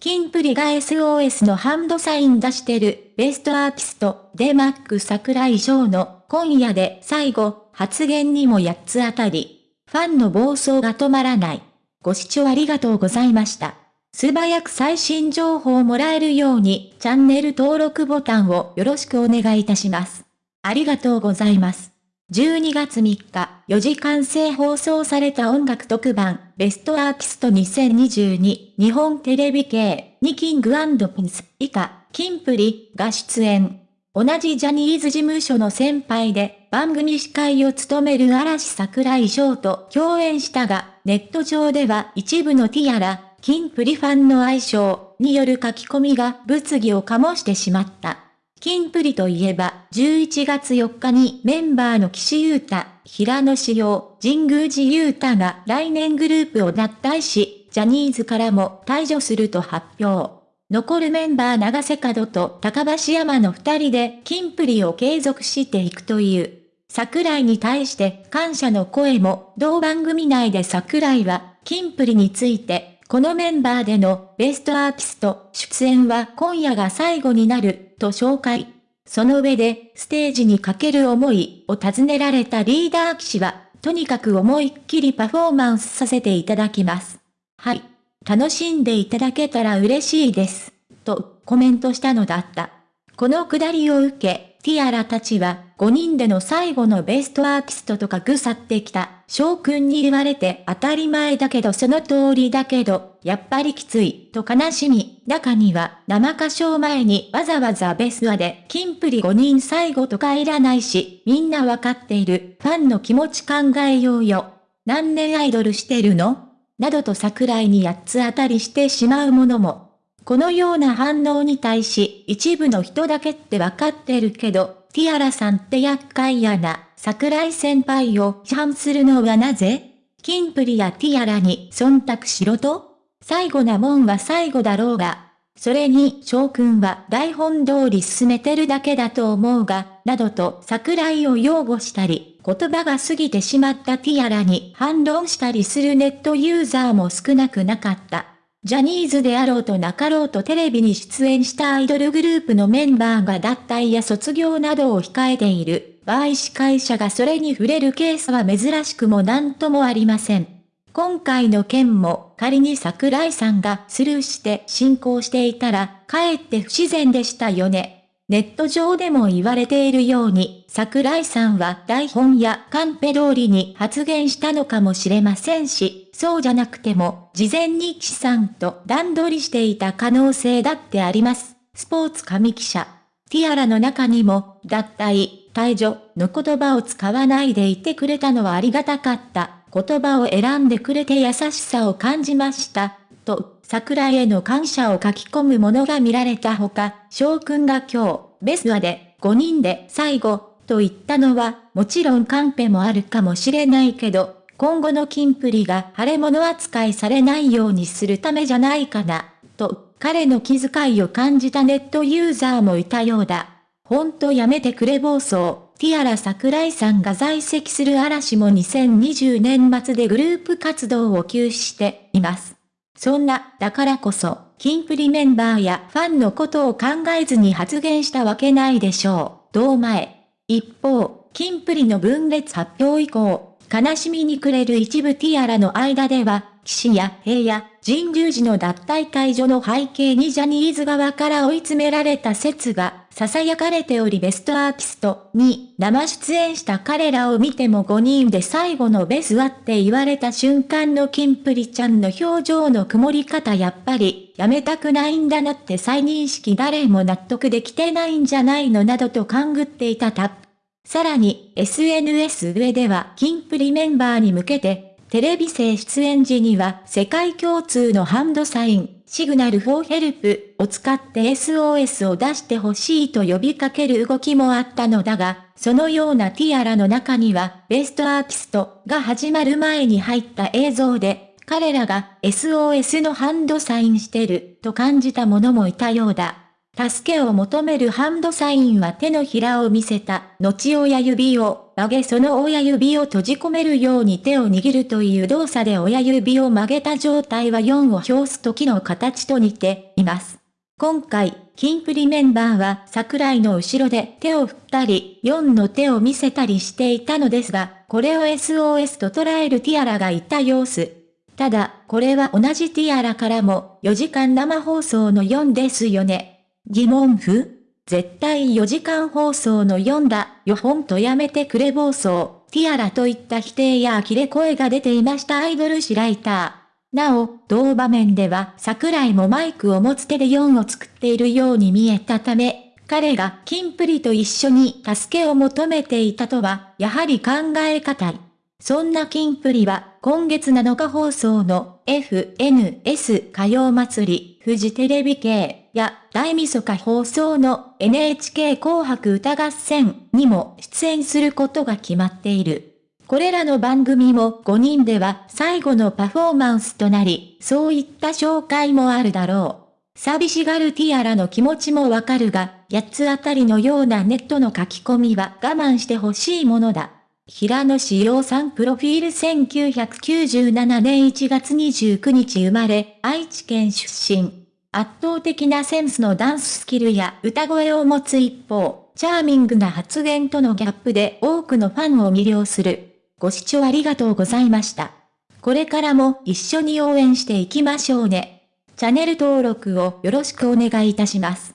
キンプリが SOS のハンドサイン出してるベストアーティストデマック桜井翔の今夜で最後発言にも8つ当たり。ファンの暴走が止まらない。ご視聴ありがとうございました。素早く最新情報をもらえるようにチャンネル登録ボタンをよろしくお願いいたします。ありがとうございます。12月3日、4時間制放送された音楽特番、ベストアーティスト2022、日本テレビ系、にキングピンス、以下、キンプリ、が出演。同じジャニーズ事務所の先輩で、番組司会を務める嵐桜井翔と共演したが、ネット上では一部のティアラ、キンプリファンの愛称による書き込みが物議を醸してしまった。キンプリといえば、11月4日にメンバーの岸優太、平野志陽、神宮寺優太が来年グループを脱退し、ジャニーズからも退場すると発表。残るメンバー長瀬角と高橋山の二人でキンプリを継続していくという。桜井に対して感謝の声も、同番組内で桜井は、キンプリについて、このメンバーでのベストアーティスト出演は今夜が最後になると紹介。その上で、ステージにかける思いを尋ねられたリーダー騎士は、とにかく思いっきりパフォーマンスさせていただきます。はい。楽しんでいただけたら嬉しいです。と、コメントしたのだった。このくだりを受け、ティアラたちは、5人での最後のベストアーティストとか腐ってきた、翔くんに言われて当たり前だけどその通りだけど、やっぱりきつい、と悲しみ、中には、生歌唱前にわざわざベスアで、キンプリ5人最後とかいらないし、みんなわかっている、ファンの気持ち考えようよ。何年アイドルしてるの？などと桜井に8つ当たりしてしまうものも。このような反応に対し、一部の人だけってわかってるけど、ティアラさんって厄介やな、桜井先輩を批判するのはなぜ？キンプリやティアラに忖度しろと？最後なもんは最後だろうが。それに、翔くんは台本通り進めてるだけだと思うが、などと桜井を擁護したり、言葉が過ぎてしまったティアラに反論したりするネットユーザーも少なくなかった。ジャニーズであろうとなかろうとテレビに出演したアイドルグループのメンバーが脱退や卒業などを控えている場合司会者がそれに触れるケースは珍しくも何ともありません。今回の件も仮に桜井さんがスルーして進行していたら、かえって不自然でしたよね。ネット上でも言われているように、桜井さんは台本やカンペ通りに発言したのかもしれませんし、そうじゃなくても、事前に岸さんと段取りしていた可能性だってあります。スポーツ紙記者。ティアラの中にも、脱退、退場の言葉を使わないでいてくれたのはありがたかった。言葉を選んでくれて優しさを感じました。と、桜への感謝を書き込むものが見られたほか、翔くんが今日、ベスワで5人で最後、と言ったのは、もちろんカンペもあるかもしれないけど、今後のキンプリが腫れ物扱いされないようにするためじゃないかな、と、彼の気遣いを感じたネットユーザーもいたようだ。ほんとやめてくれ暴走。ティアラ桜井さんが在籍する嵐も2020年末でグループ活動を休止しています。そんな、だからこそ、キンプリメンバーやファンのことを考えずに発言したわけないでしょう。同前。一方、キンプリの分裂発表以降、悲しみに暮れる一部ティアラの間では、岸や平野、神宮寺の脱退解除の背景にジャニーズ側から追い詰められた説が、囁かれておりベストアーティストに生出演した彼らを見ても5人で最後のベスはって言われた瞬間のキンプリちゃんの表情の曇り方やっぱりやめたくないんだなって再認識誰も納得できてないんじゃないのなどと勘ぐっていたタップ。さらに SNS 上ではキンプリメンバーに向けてテレビ生出演時には世界共通のハンドサイン、シグナルフォーヘルプを使って SOS を出してほしいと呼びかける動きもあったのだが、そのようなティアラの中にはベストアーティストが始まる前に入った映像で、彼らが SOS のハンドサインしてると感じた者もいたようだ。助けを求めるハンドサインは手のひらを見せた、後親指を曲げその親指を閉じ込めるように手を握るという動作で親指を曲げた状態は4を表す時の形と似ています。今回、キンプリメンバーは桜井の後ろで手を振ったり、4の手を見せたりしていたのですが、これを SOS と捉えるティアラがいた様子。ただ、これは同じティアラからも4時間生放送の4ですよね。疑問符？絶対4時間放送の4だよほんとやめてくれ暴走、ティアラといった否定や呆れ声が出ていましたアイドル誌ライター。なお、同場面では桜井もマイクを持つ手で4を作っているように見えたため、彼がキンプリと一緒に助けを求めていたとは、やはり考え難い。そんなキンプリは、今月7日放送の FNS 歌謡祭り、フジテレビ系や大晦日放送の NHK 紅白歌合戦にも出演することが決まっている。これらの番組も5人では最後のパフォーマンスとなり、そういった紹介もあるだろう。寂しがるティアラの気持ちもわかるが、8つあたりのようなネットの書き込みは我慢してほしいものだ。平野志陽さんプロフィール1997年1月29日生まれ、愛知県出身。圧倒的なセンスのダンススキルや歌声を持つ一方、チャーミングな発言とのギャップで多くのファンを魅了する。ご視聴ありがとうございました。これからも一緒に応援していきましょうね。チャンネル登録をよろしくお願いいたします。